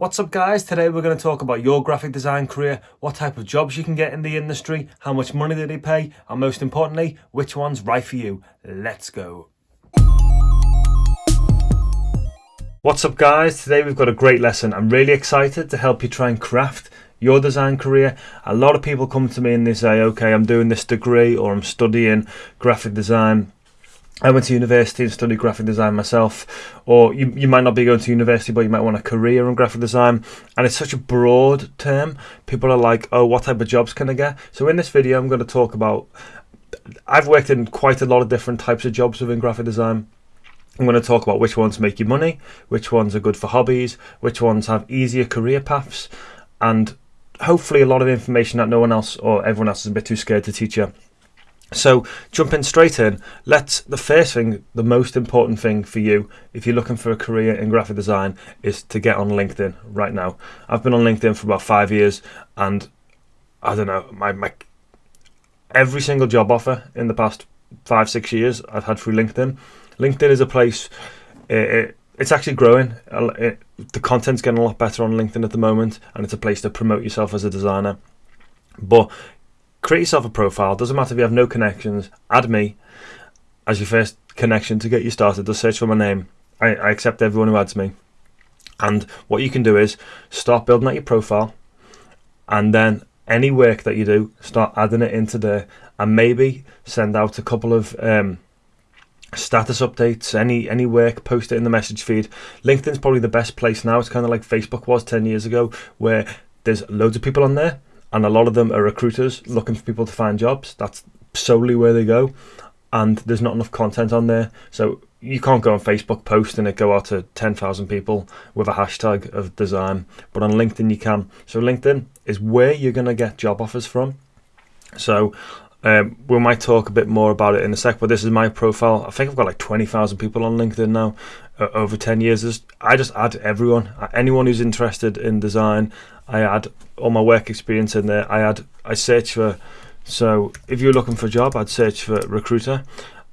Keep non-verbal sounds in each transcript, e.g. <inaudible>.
What's up guys, today we're going to talk about your graphic design career, what type of jobs you can get in the industry, how much money do they pay, and most importantly, which one's right for you. Let's go. What's up guys, today we've got a great lesson. I'm really excited to help you try and craft your design career. A lot of people come to me and they say, okay, I'm doing this degree or I'm studying graphic design I went to university and studied graphic design myself, or you, you might not be going to university, but you might want a career in graphic design. And it's such a broad term. People are like, oh, what type of jobs can I get? So in this video, I'm going to talk about. I've worked in quite a lot of different types of jobs within graphic design. I'm going to talk about which ones make you money, which ones are good for hobbies, which ones have easier career paths, and hopefully a lot of information that no one else or everyone else is a bit too scared to teach you. So jumping straight in, let's the first thing, the most important thing for you, if you're looking for a career in graphic design, is to get on LinkedIn right now. I've been on LinkedIn for about five years, and I don't know my my every single job offer in the past five six years I've had through LinkedIn. LinkedIn is a place. It, it, it's actually growing. It, the content's getting a lot better on LinkedIn at the moment, and it's a place to promote yourself as a designer. But create yourself a profile. Doesn't matter if you have no connections. Add me as your first connection to get you started. Just search for my name. I, I accept everyone who adds me. And what you can do is start building out your profile, and then any work that you do, start adding it into there, and maybe send out a couple of um, status updates. Any any work, post it in the message feed. LinkedIn's probably the best place now. It's kind of like Facebook was ten years ago, where there's loads of people on there and a lot of them are recruiters looking for people to find jobs. That's solely where they go, and there's not enough content on there. So you can't go on Facebook post and it go out to 10,000 people with a hashtag of design, but on LinkedIn you can. So LinkedIn is where you're going to get job offers from. So um, we might talk a bit more about it in a sec, but this is my profile. I think I've got like 20,000 people on LinkedIn now uh, over 10 years. I just add everyone, anyone who's interested in design I add all my work experience in there. I add, I search for, so if you're looking for a job, I'd search for recruiter,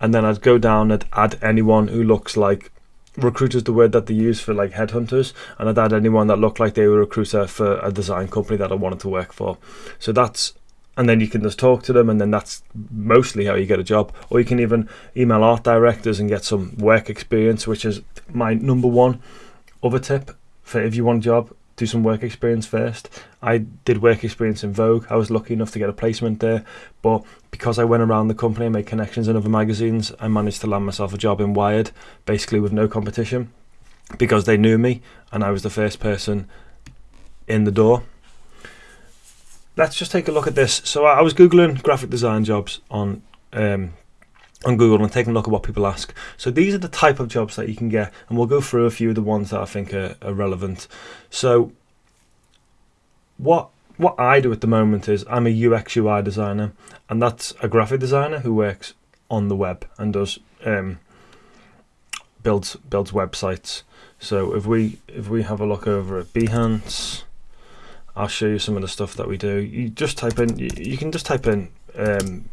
and then I'd go down and add anyone who looks like recruiters the word that they use for like headhunters and I'd add anyone that looked like they were a recruiter for a design company that I wanted to work for so that's and then you can just talk to them and then that's mostly how you get a job or you can even email art directors and get some work experience which is my number one other tip for if you want a job do some work experience first. I did work experience in Vogue. I was lucky enough to get a placement there, but because I went around the company and made connections in other magazines, I managed to land myself a job in Wired, basically with no competition, because they knew me and I was the first person in the door. Let's just take a look at this. So I was googling graphic design jobs on um, on Google and taking a look at what people ask. So these are the type of jobs that you can get, and we'll go through a few of the ones that I think are, are relevant. So what what I do at the moment is I'm a UX UI designer, and that's a graphic designer who works on the web and does um, builds builds websites. So if we if we have a look over at Behance, I'll show you some of the stuff that we do. You just type in you, can just type in um,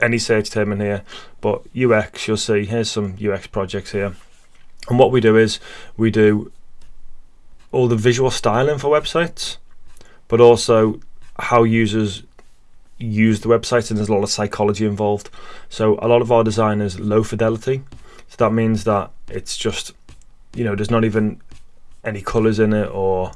any search term in here, but UX, you'll see here's some UX projects here. And what we do is we do all the visual styling for websites, but also how users use the website, and there's a lot of psychology involved. So a lot of our design is low fidelity. So that means that it's just, you know, there's not even any colors in it or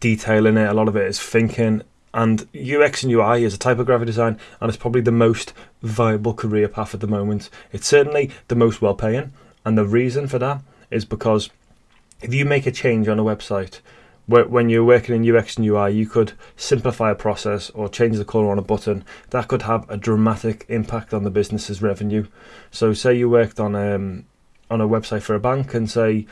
detail in it. A lot of it is thinking and UX and UI is a type of graphic design, and it's probably the most viable career path at the moment. It's certainly the most well paying, and the reason for that is because if you make a change on a website, when you're working in UX and UI, you could simplify a process or change the color on a button. That could have a dramatic impact on the business's revenue. So, say you worked on um, on a website for a bank, and say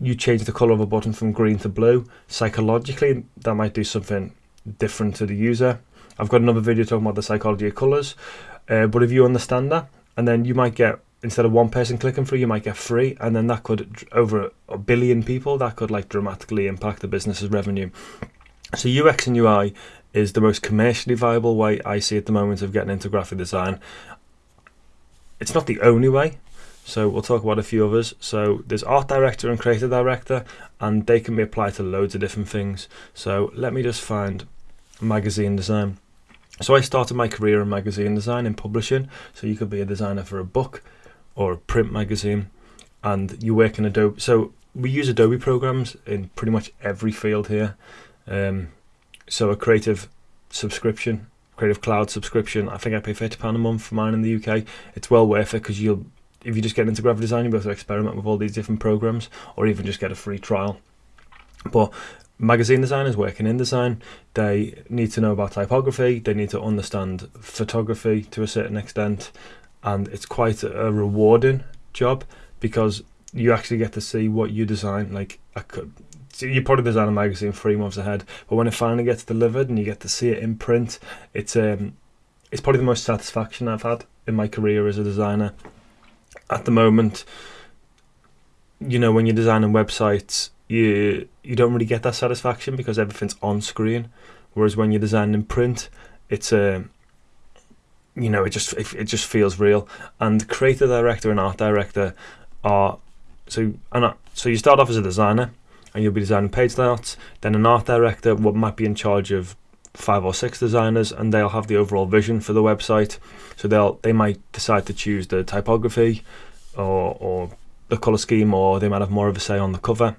you change the color of a button from green to blue. Psychologically, that might do something different to the user. I've got another video talking about the psychology of colors. Uh, but if you understand that, and then you might get instead of one person clicking through, you might get three, and then that could over a billion people that could like dramatically impact the business's revenue. So UX and UI is the most commercially viable way I see at the moment of getting into graphic design. It's not the only way. So we'll talk about a few others. So there's art director and creative director, and they can be applied to loads of different things. So let me just find magazine design. So I started my career in magazine design and publishing. So you could be a designer for a book or a print magazine, and you work in Adobe. So we use Adobe programs in pretty much every field here. Um, so a creative subscription, creative cloud subscription. I think I pay fifty pound a month for mine in the UK. It's well worth it because you'll if you just get into graphic design, you'll be able to experiment with all these different programs, or even just get a free trial. But magazine designers working in design, they need to know about typography, they need to understand photography to a certain extent, and it's quite a rewarding job because you actually get to see what you design. Like, could, you probably design a magazine three months ahead, but when it finally gets delivered and you get to see it in print, it's um, it's probably the most satisfaction I've had in my career as a designer. At the moment, you know, when you're designing websites, you you don't really get that satisfaction because everything's on screen. Whereas when you're designing in print, it's a you know it just it, it just feels real. And creative director and art director are so and so you start off as a designer and you'll be designing page layouts. Then an art director what might be in charge of five or six designers and they'll have the overall vision for the website. So they'll they might decide to choose the typography or or the color scheme or they might have more of a say on the cover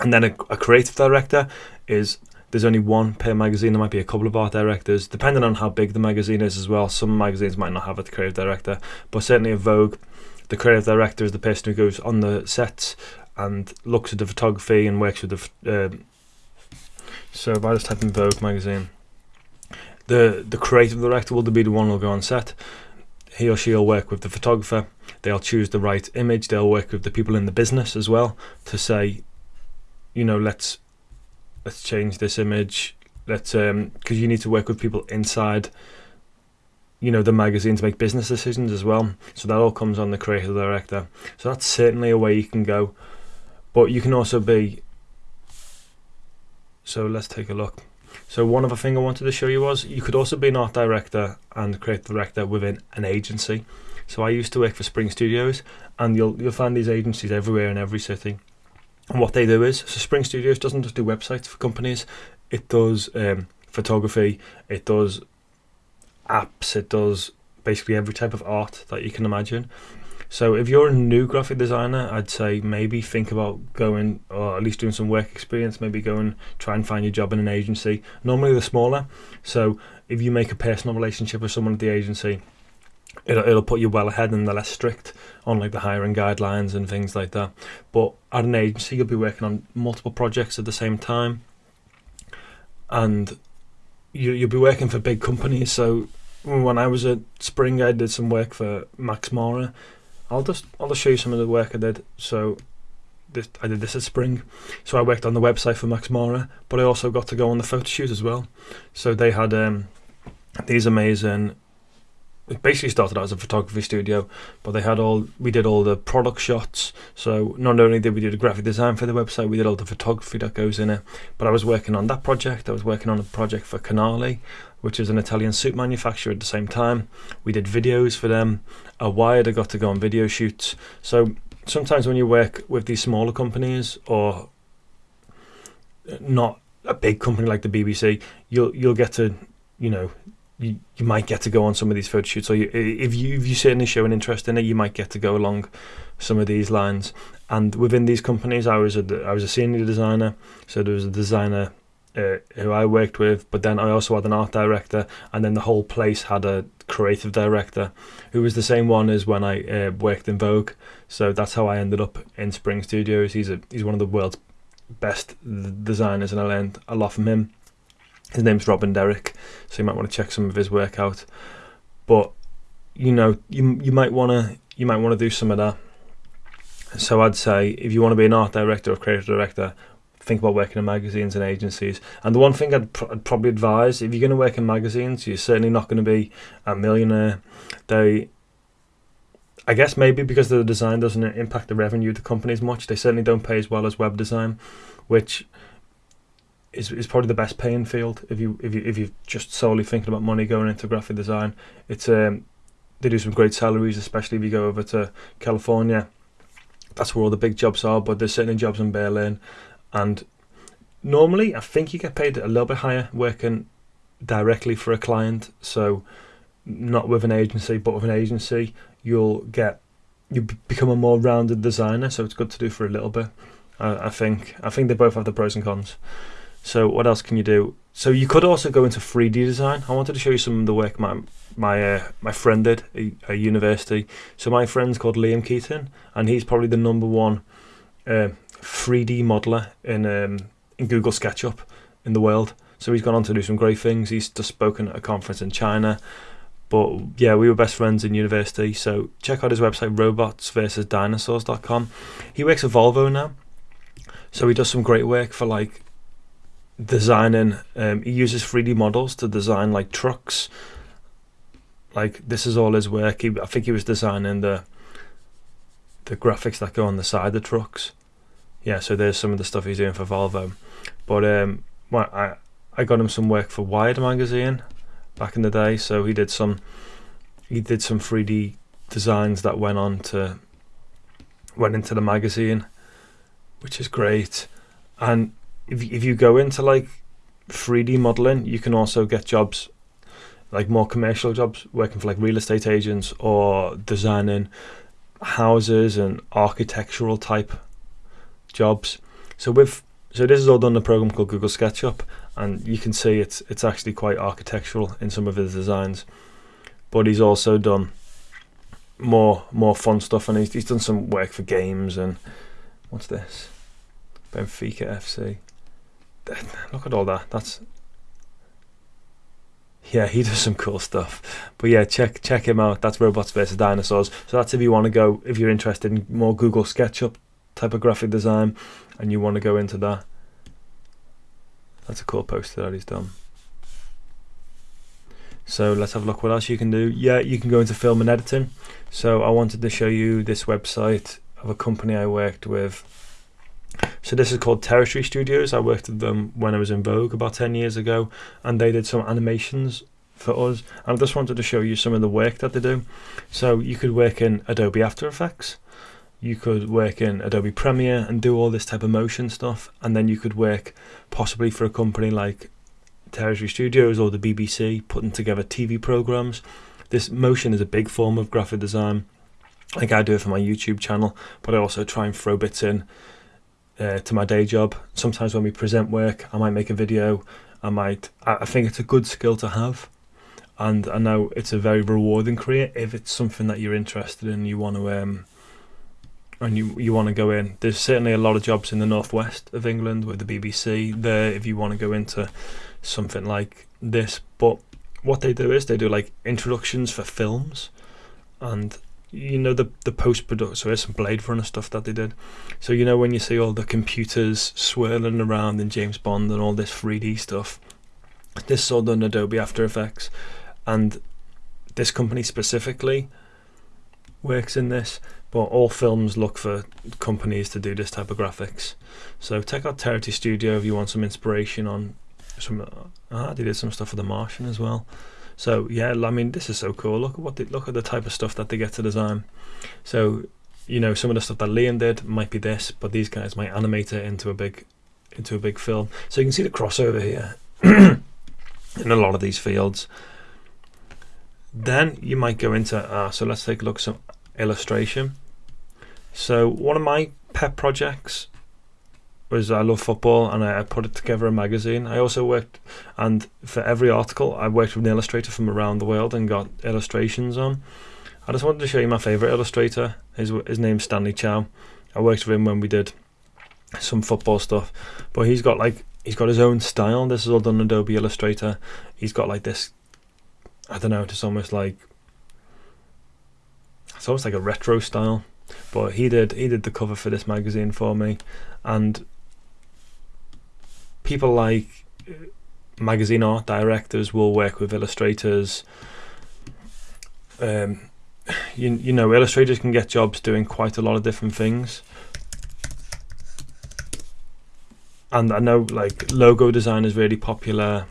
and then a, a creative director is there's only one per magazine. There might be a couple of art directors, depending on how big the magazine is as well. Some magazines might not have a creative director, but certainly a Vogue, the creative director is the person who goes on the sets and looks at the photography and works with the. Uh, so if I just type in Vogue magazine, the the creative director will be the one who'll go on set. He or she will work with the photographer. They'll choose the right image. They'll work with the people in the business as well to say you know, let's let's change this image. Let's um because you need to work with people inside you know the magazine to make business decisions as well so that all comes on the creative director so that's certainly a way you can go but you can also be so let's take a look. So one other thing I wanted to show you was you could also be an art director and creative director within an agency. So I used to work for Spring Studios and you'll you'll find these agencies everywhere in every city. And what they do is, so Spring Studios doesn't just do websites for companies, it does um, photography, it does apps, it does basically every type of art that you can imagine. So if you're a new graphic designer, I'd say maybe think about going, or at least doing some work experience, maybe go and try and find your job in an agency. Normally they're smaller, so if you make a personal relationship with someone at the agency, it'll, it'll put you well ahead and they're less strict on like the hiring guidelines and things like that. But at an agency, you'll be working on multiple projects at the same time, and you, you'll be working for big companies. So when I was at Spring, I did some work for Max Mara. I'll just I'll just show you some of the work I did. So this, I did this at Spring. So I worked on the website for Max Mara, but I also got to go on the photo shoot as well. So they had um, these amazing it basically started out as a photography studio, but they had all we did all the product shots. So not only did we do the graphic design for the website, we did all the photography that goes in it. But I was working on that project. I was working on a project for Canali, which is an Italian soup manufacturer. At the same time, we did videos for them. A Wired, I got to go on video shoots. So sometimes when you work with these smaller companies or not a big company like the BBC, you'll you'll get to you know you, you might get to go on some of these photo shoots, or you, if you if you certainly show an interest in it, you might get to go along some of these lines. And within these companies, I was a I was a senior designer, so there was a designer uh, who I worked with, but then I also had an art director, and then the whole place had a creative director, who was the same one as when I uh, worked in Vogue. So that's how I ended up in Spring Studios. He's a he's one of the world's best designers, and I learned a lot from him. His name's Robin Derrick, so you might want to check some of his work out. But you know, you you might want to you might want to do some of that. So I'd say if you want to be an art director or creative director, think about working in magazines and agencies. And the one thing I'd, pr- I'd probably advise if you're going to work in magazines, you're certainly not going to be a millionaire. They I guess maybe because the design doesn't impact the revenue of the companies much, they certainly don't pay as well as web design, which is, is probably the best paying field if you if you if you're just solely thinking about money going into graphic design. It's um they do some great salaries, especially if you go over to California. That's where all the big jobs are, but there's certainly jobs in Berlin. And normally, I think you get paid a little bit higher working directly for a client. So, not with an agency, but with an agency, you'll get you become a more rounded designer. So it's good to do for a little bit. I, I think I think they both have the pros and cons. So what else can you do? So you could also go into 3D design. I wanted to show you some of the work my my uh, my friend did at university. So my friend's called Liam Keaton, and he's probably the number one uh, 3D modeler in um, in Google SketchUp in the world. So he's gone on to do some great things. He's just spoken at a conference in China. But yeah, we were best friends in university. So check out his website, robotsversusdinosaurs.com. He works at Volvo now. So he does some great work for like designing. Um, he uses 3D models to design like trucks. Like this is all his work. He, I think he was designing the the graphics that go on the side of the trucks. Yeah, so there's some of the stuff he's doing for Volvo. But um, well, I I got him some work for Wired magazine back in the day. So he did some he did some 3D designs that went on to went into the magazine, which is great. And if if you go into like 3D modeling, you can also get jobs like more commercial jobs, working for like real estate agents or designing houses and architectural type jobs. So with so this is all done in a program called Google SketchUp, and you can see it's it's actually quite architectural in some of his designs. But he's also done more more fun stuff, and he's, he's done some work for games and what's this? Benfica FC. Look at all that. That's yeah, he <laughs> does some cool stuff. But yeah, check check him out. That's Robots versus Dinosaurs. So that's if you want to go, if you're interested in more Google SketchUp type of graphic design and you want to go into that. That's a cool poster that he's done. So let's have a look what else you can do. Yeah, you can go into film and editing. So I wanted to show you this website of a company I worked with. So this is called Territory Studios. I worked with them when I was in Vogue about 10 years ago and they did some animations for us. And I just wanted to show you some of the work that they do. So you could work in Adobe After Effects you could work in Adobe Premiere and do all this type of motion stuff, and then you could work possibly for a company like Territory Studios or the BBC, putting together TV programs. This motion is a big form of graphic design. I like I do it for my YouTube channel, but I also try and throw bits in uh, to my day job. Sometimes when we present work, I might make a video. I might. I think it's a good skill to have, and I know it's a very rewarding career if it's something that you're interested in. You want to um, and you you want to go in, there's certainly a lot of jobs in the northwest of England with the BBC there if you want to go into something like this. But what they do is they do like introductions for films, and you know the the post production. So there's some Blade Runner stuff that they did. So you know when you see all the computers swirling around in James Bond and all this 3D stuff, this is all done Adobe After Effects, and this company specifically works in this but all films look for companies to do this type of graphics. So check out Territory Studio if you want some inspiration on some. Ah, they did some stuff for The Martian as well. So yeah, I mean this is so cool. Look at what they, look at the type of stuff that they get to design. So you know some of the stuff that Liam did might be this, but these guys might animate it into a big into a big film. So you can see the crossover here <clears throat> in a lot of these fields. Then you might go into uh, so let's take a look at some illustration. So one of my pet projects was I love football and I, I put it together a magazine. I also worked and for every article I worked with an illustrator from around the world and got illustrations on. I just wanted to show you my favourite illustrator. His his name's Stanley Chow. I worked with him when we did some football stuff. But he's got like he's got his own style. This is all done in Adobe Illustrator. He's got like this I don't know, It's almost like it's almost like a retro style. But he did he did the cover for this magazine for me, and people like uh, magazine art directors will work with illustrators. Um, you you know, illustrators can get jobs doing quite a lot of different things. And I know like logo design is really popular.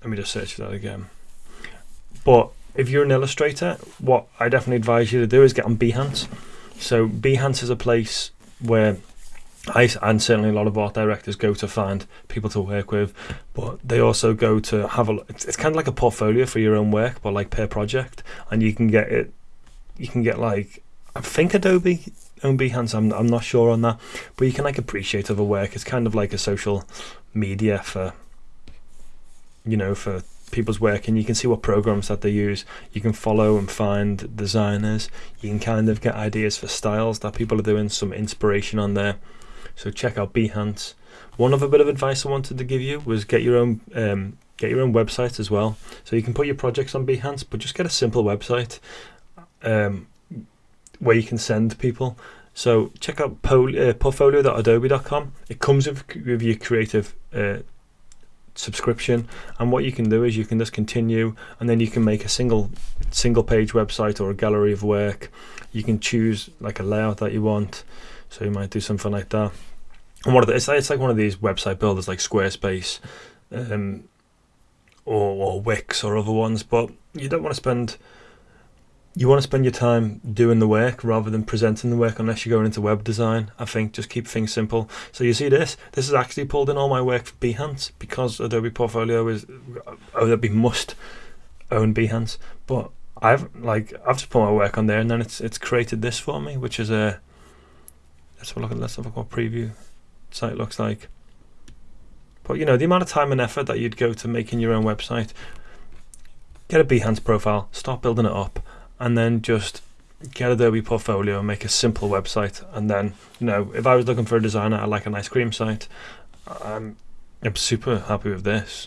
Let me just search that again. But if you're an illustrator, what I definitely advise you to do is get on Behance. So Behance is a place where I and certainly a lot of art directors go to find people to work with, but they also go to have a. It's, it's kind of like a portfolio for your own work, but like per project, and you can get it. You can get like I think Adobe own Behance. I'm I'm not sure on that, but you can like appreciate other work. It's kind of like a social media for. You know, for people's work and you can see what programs that they use. You can follow and find designers. You can kind of get ideas for styles that people are doing, some inspiration on there. So check out Behance. One other bit of advice I wanted to give you was get your own um, get your own website as well. So you can put your projects on Behance, but just get a simple website um, where you can send people. So check out uh, portfolio.adobe.com. It comes with, with your creative uh, subscription. And what you can do is you can just continue and then you can make a single single page website or a gallery of work. You can choose like a layout that you want. So you might do something like that. And what it's, it's like one of these website builders like squarespace um, or, or wix or other ones but you don't want to spend you want to spend your time doing the work rather than presenting the work unless you're going into web design. I think just keep things simple. So you see this, this is actually pulled in all my work for Behance because Adobe Portfolio is uh, Adobe must own Behance. But I've like I've just put my work on there and then it's it's created this for me, which is a let's have a look at let's have a what preview site looks like. But you know, the amount of time and effort that you'd go to making your own website, get a Behance profile, start building it up and then just get Adobe Portfolio and make a simple website. And then, you know, if I was looking for a designer, I like an ice cream site. I'm, I'm super happy with this.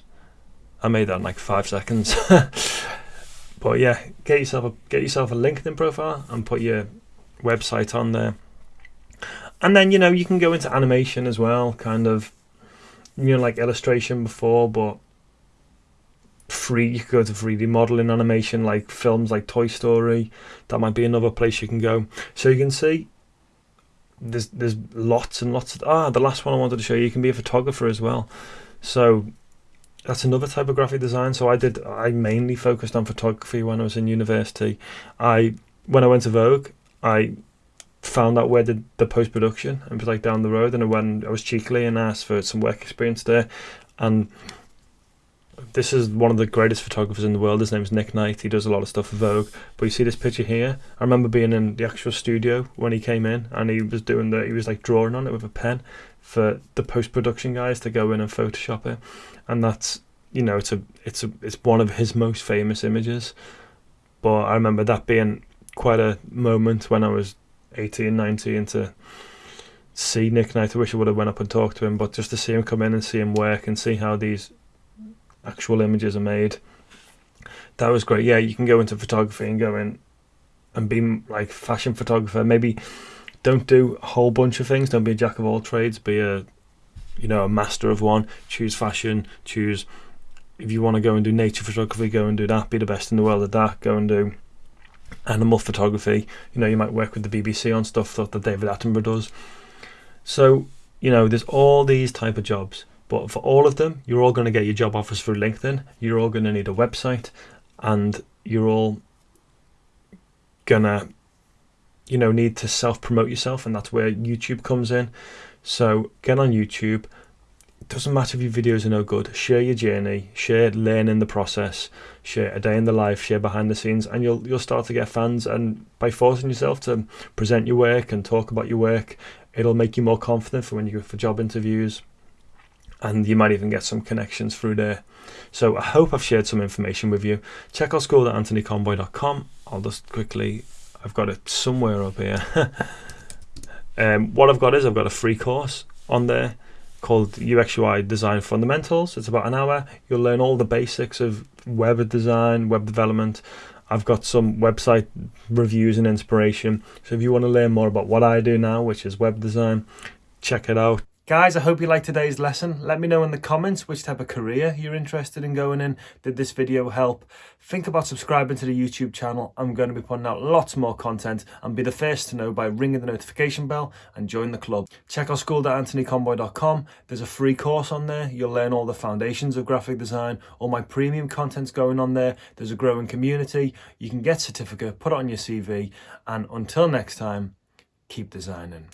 I made that in like five seconds. <laughs> but yeah, get yourself a get yourself a LinkedIn profile and put your website on there. And then you know you can go into animation as well, kind of you know like illustration before, but free you could go to 3d modeling animation like films like toy story. That might be another place you can go. So you can see there's there's lots and lots of ah the last one i wanted to show you you can be a photographer as well. So that's another type of graphic design. So i did i mainly focused on photography when i was in university. I when i went to vogue i found out where the, the post-production and was like down the road and I went I was cheekily and asked for some work experience there. And this is one of the greatest photographers in the world. His name is Nick Knight. He does a lot of stuff for Vogue. But you see this picture here. I remember being in the actual studio when he came in, and he was doing the. He was like drawing on it with a pen for the post production guys to go in and Photoshop it, and that's you know it's a it's a it's one of his most famous images. But I remember that being quite a moment when I was 18, 19 to see Nick Knight. I wish I would have went up and talked to him, but just to see him come in and see him work and see how these actual images are made. That was great. Yeah, you can go into photography and go in and be like fashion photographer. Maybe don't do a whole bunch of things. Don't be a jack of all trades. Be a you know a master of one. Choose fashion. Choose if you want to go and do nature photography. Go and do that. Be the best in the world at that. Go and do animal photography. You know you might work with the BBC on stuff that David Attenborough does. So you know there's all these type of jobs but for all of them, you're all going to get your job offers through LinkedIn. You're all going to need a website, and you're all gonna, you know, need to self promote yourself, and that's where YouTube comes in. So get on YouTube. It doesn't matter if your videos are no good. Share your journey. Share learning the process. Share a day in the life. Share behind the scenes, and you'll you'll start to get fans. And by forcing yourself to present your work and talk about your work, it'll make you more confident for when you go for job interviews and you might even get some connections through there. So I hope I've shared some information with you. Check out school at. I'll just quickly, I've got it somewhere up here. <laughs> um, what I've got is I've got a free course on there called UX UI Design Fundamentals. It's about an hour. You'll learn all the basics of web design, web development. I've got some website reviews and inspiration. So if you want to learn more about what I do now, which is web design, check it out. Guys, I hope you liked today's lesson. Let me know in the comments which type of career you're interested in going in. Did this video help? Think about subscribing to the YouTube channel. I'm going to be putting out lots more content and be the first to know by ringing the notification bell and join the club. Check out school.anthonyconboy.com. There's a free course on there. You'll learn all the foundations of graphic design. All my premium content's going on there. There's a growing community. You can get a certificate, put it on your CV. And until next time, keep designing.